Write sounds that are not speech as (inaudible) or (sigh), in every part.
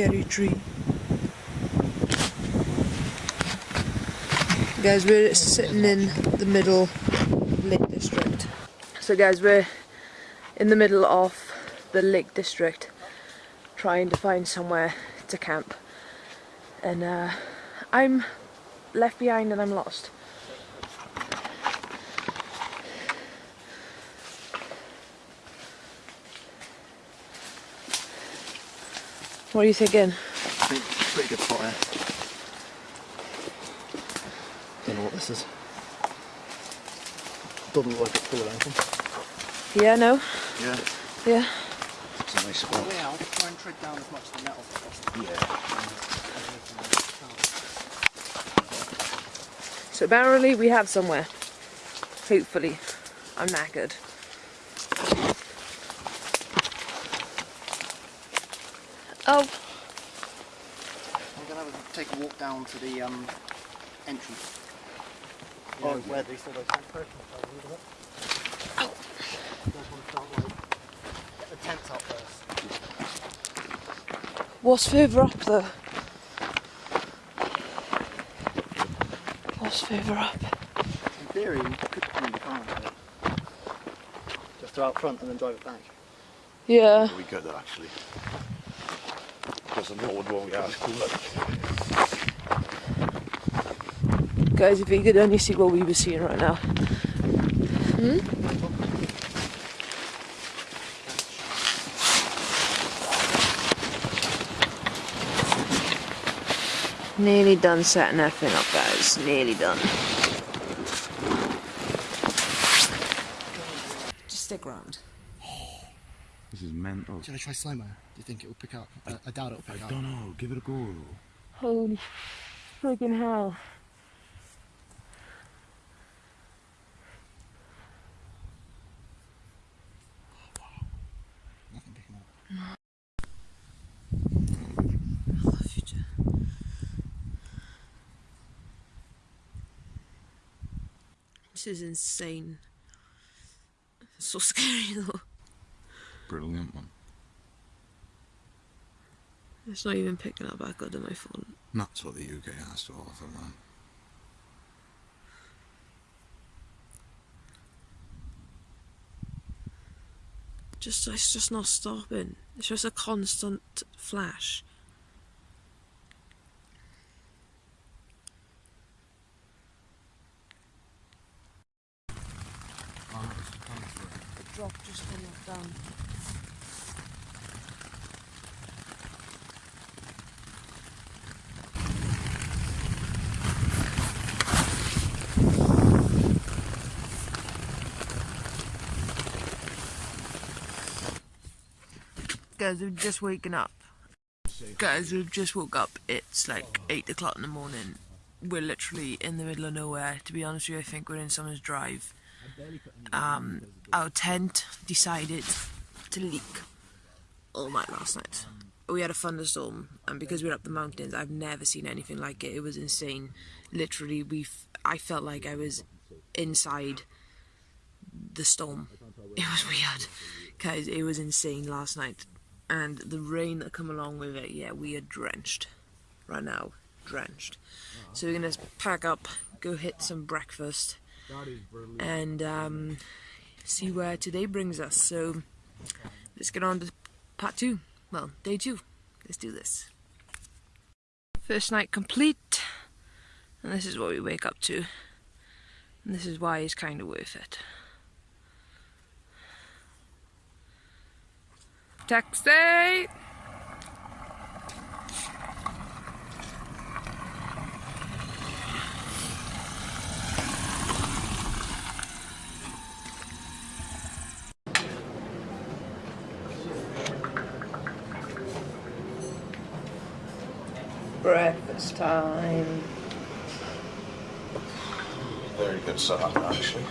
scary tree. Guys, we're sitting in the middle of Lake District. So guys, we're in the middle of the Lake District trying to find somewhere to camp. And uh, I'm left behind and I'm lost. What are you thinking? I think it's a pretty good spot here. Don't know what this is. Doesn't look like it's full of anything. Yeah, no? Yeah. Yeah. It's a nice spot. Now, try and tread down as much of the metal as possible. Yeah. So apparently we have somewhere. Hopefully. I'm knackered. Oh, I'm gonna have a, take a walk down to the um, entry. You Oh, know, yeah. where they saw those person isn't? Oh. You guys want to start like get the tents up first. what's further up though? What's further up? In theory, you could come in the car and do. Just throw out front and then drive it back. Yeah. We could actually. Doesn't know what we asked for. Guys, if you could only see what we were seeing right now. Hmm? Nearly done setting that thing up, guys. Nearly done. Just stick around. This is mental. Should I try slow mo? Do you think it will pick up? I, I doubt it will I pick up. don't know. Give it a go. Holy freaking hell. Nothing picking up. This is insane. It's so scary though. Brilliant one. It's not even picking up back good on my phone. That's what the UK has to offer, man. Just it's just not stopping. It's just a constant flash. The drop just went knocked down. Guys, we've just woken up. Guys, we've just woke up. It's like 8 o'clock in the morning. We're literally in the middle of nowhere. To be honest with you, I think we're in someone's drive. Um, our tent decided to leak all night last night. We had a thunderstorm, and because we're up the mountains, I've never seen anything like it. It was insane. Literally, we I felt like I was inside the storm. It was weird, guys. It was insane last night, and the rain that come along with it. Yeah, we are drenched right now, drenched. So we're gonna pack up, go hit some breakfast, and um, see where today brings us. So let's get on to part two. Well, day two. Let's do this. First night complete, and this is what we wake up to. And this is why it's kind of worth it. Taxi! Breakfast time. Very good setup, actually.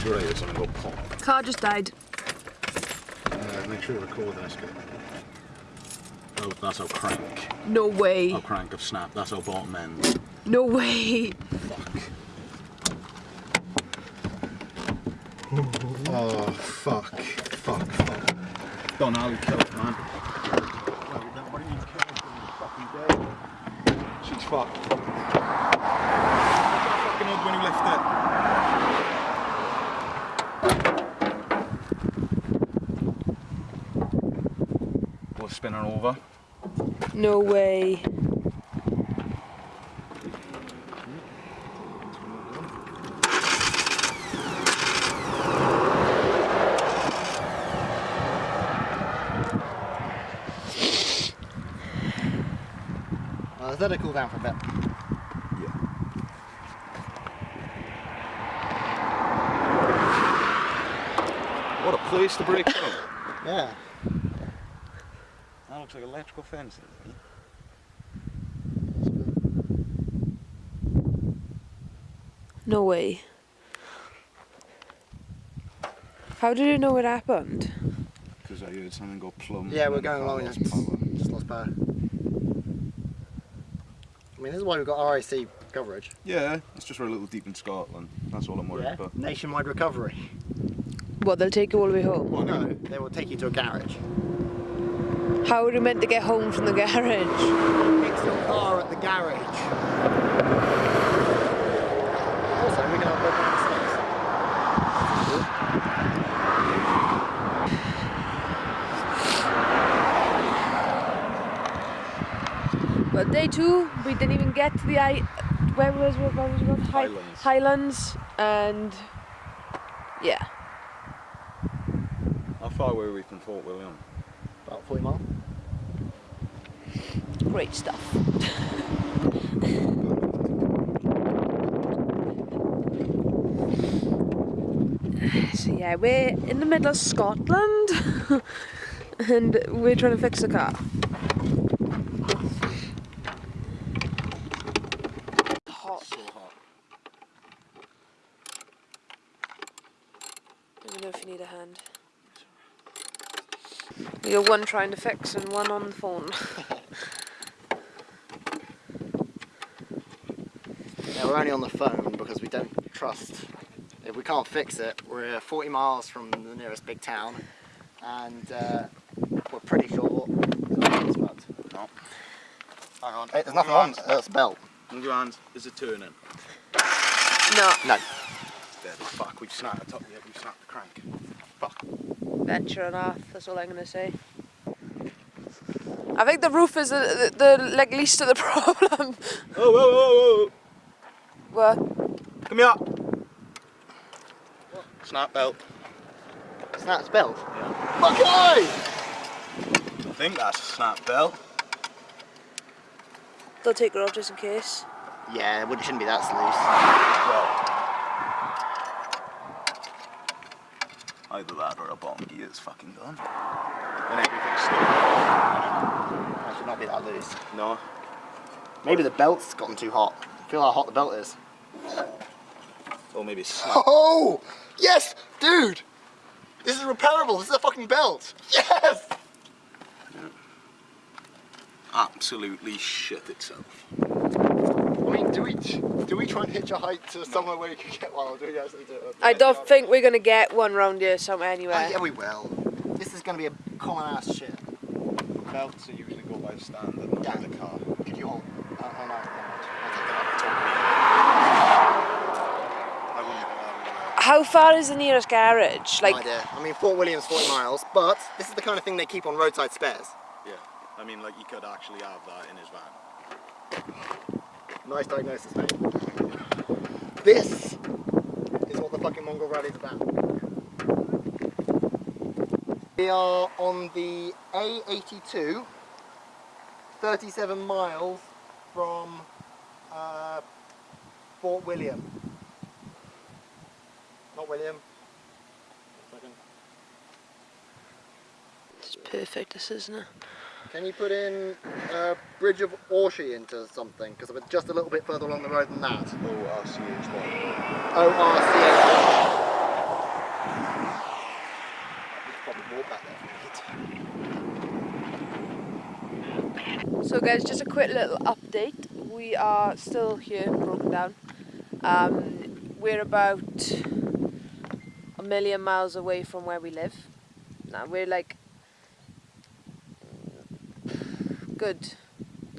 I can't. I'm sure I something go pop. Car just died. Uh, make sure you record this bit. Oh, that's how crank. No way. How crank of snap. That's how bottom ends. No way. Fuck. Oh, fuck. Fuck, fuck. Don Ali killed, man. She's fucked. Fucking odd when you lift it. We'll spin her over. No way. Uh, let's it cool down for a bit. What a place to break (laughs) down. Yeah. That looks like electrical fencing. No way. How did you know it happened? Because I heard something go plumb. Yeah, we're going along lost just, just lost power. I mean, this is why we've got RAC coverage. Yeah, it's just we're a little deep in Scotland. That's all I'm worried Yeah. about. Nationwide recovery. What, they'll take you all the way home? Well, no, they will take you to a garage. How are we meant to get home from the garage? Fix your car at the garage. Also, we're going to open the. Well, day two, we didn't even get to the I. Where was where was it? Highlands. Highlands, and yeah, How far were we from Fort William? About 40 miles. great stuff. (laughs) so yeah, we're in the middle of Scotland, (laughs) and we're trying to fix the car. Hot. So hot. Let me know if you need a hand. You're one trying to fix and one on the phone. (laughs) Yeah, we're only on the phone because we don't trust. If we can't fix it, we're 40 miles from the nearest big town, and uh, we're pretty sure it's fucked. No. Hang on. Hey, there's nothing on. That's a belt. Move your hands. Is it turning? No, No. Dead as fuck. We've snapped the top yet. We've snapped the crank. Fuck. venture enough. That's all I'm gonna say. I think the roof is the, the, the like least of the (laughs) problem. Oh, whoa, whoa, whoa. what? Come here. Snap belt. Snap belt. Okay. I think that's a snap belt. They'll take her off just in case. Yeah, well, it shouldn't be that Well. Either that or a bomb gear is fucking gone. And everything's still. loose. That should not be that loose. No. Maybe the belt's gotten too hot. Feel how hot the belt is. Or maybe it's snap. (laughs) Oh! Yes! Dude! This is repairable. This is a fucking belt. Yes! Absolutely shit itself. I mean, do we do we try and hitch a hike to somewhere where you can get one, or do we actually do it? I don't think we're gonna get one round here somewhere Oh, anywhere. yeah, we will. This is going to be a common ass shit. Belts are usually go by standard, not Yeah. by the car. Could you hold? Uh, oh no, never mind. I'll take that I wouldn't. How far is the nearest garage? Like, No idea. I mean, Fort William's 40 miles, but this is the kind of thing they keep on roadside spares. Yeah. I mean, like, he could actually have that in his van. Nice diagnosis, mate. This is what the fucking Mongol Rally's about. We are on the A82, 37 miles from uh, Fort William. Not William. It's perfect, this isn't it? Can you put in uh, Bridge of Orchy into something? Because we're just a little bit further along the road than that. O-R-C-H-Y. O-R-C-H. We could probably walk back there. So guys, just a quick little update. We are still here, broken down. Um, we're about a million miles away from where we live. Now we're like good,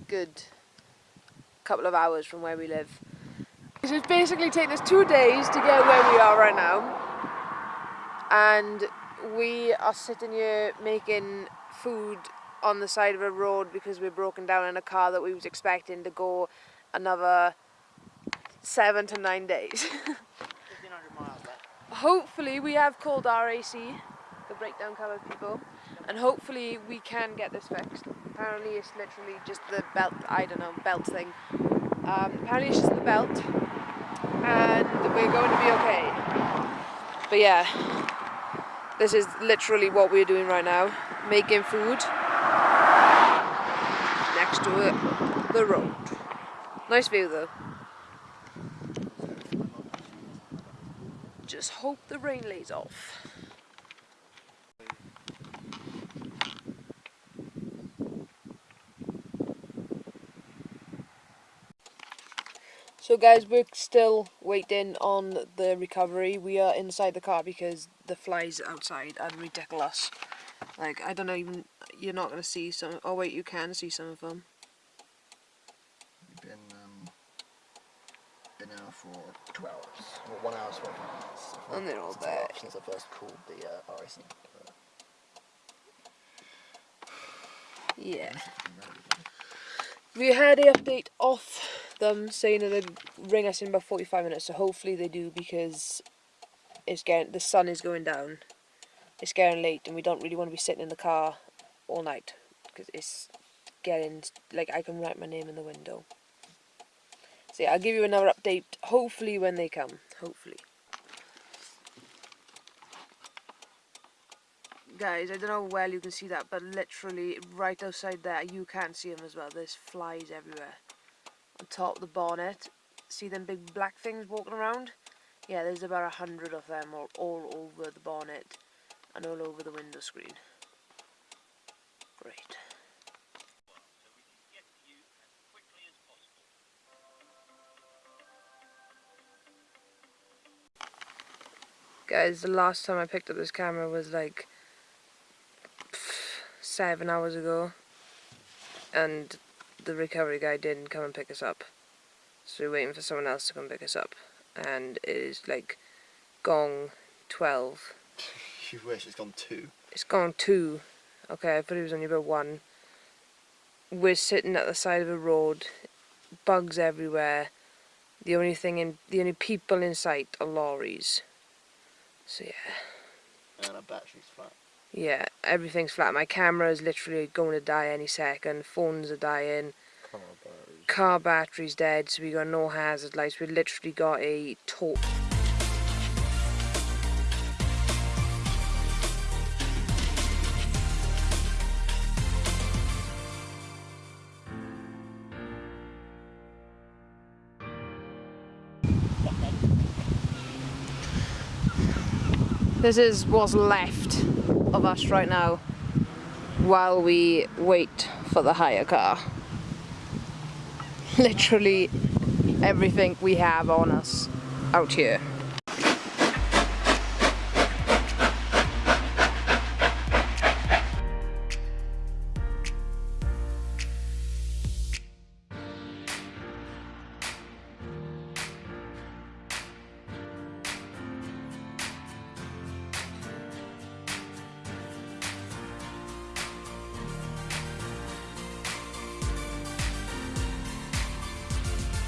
good couple of hours from where we live. So it's basically taken us two days to get where we are right now. And we are sitting here making food on the side of a road because we're broken down in a car that we was expecting to go another seven to nine days. (laughs) 1500 miles left. hopefully we have called RAC, the breakdown cover people, and hopefully we can get this fixed. Apparently it's literally just the belt, I don't know, belt thing. Um, apparently it's just the belt, and we're going to be okay. But yeah, this is literally what we're doing right now, making food next to it, the road. Nice view though. Just hope the rain lays off. So guys, we're still waiting on the recovery. We are inside the car because the flies outside are ridiculous. Like, I don't know even, you're not going to see some, oh wait, you can see some of them. We've been, um, been out for two hours. Well, one hour, 12 minutes. And they're all there. Since I first called the uh, RAC. Yeah. (sighs) We had a update off them saying that they'd ring us in about 45 minutes, so hopefully they do because it's getting the sun is going down. It's getting late and we don't really want to be sitting in the car all night because it's getting like I can write my name in the window. So yeah, I'll give you another update hopefully when they come. Hopefully. Guys, I don't know well you can see that, but literally right outside there, you can see them as well. There's flies everywhere. On top of the bonnet, see them big black things walking around? Yeah, there's about a hundred of them all, all over the bonnet and all over the window screen. Great. Guys, the last time I picked up this camera was like seven hours ago and the recovery guy didn't come and pick us up. So we're waiting for someone else to come pick us up. And it is like gong 12 (laughs) You wish it's gone two. it's gone 2 okay I thought it was only about 1 we're sitting at the side of a road bugs everywhere. The only thing in the only people in sight are lorries. So yeah. And our battery's flat. Yeah, everything's flat. My camera is literally going to die any second. Phones are dying. Car battery's dead, so we got no hazard lights. We literally got a torch. This is what's left of us right now while we wait for the hire car. Literally everything we have on us out here.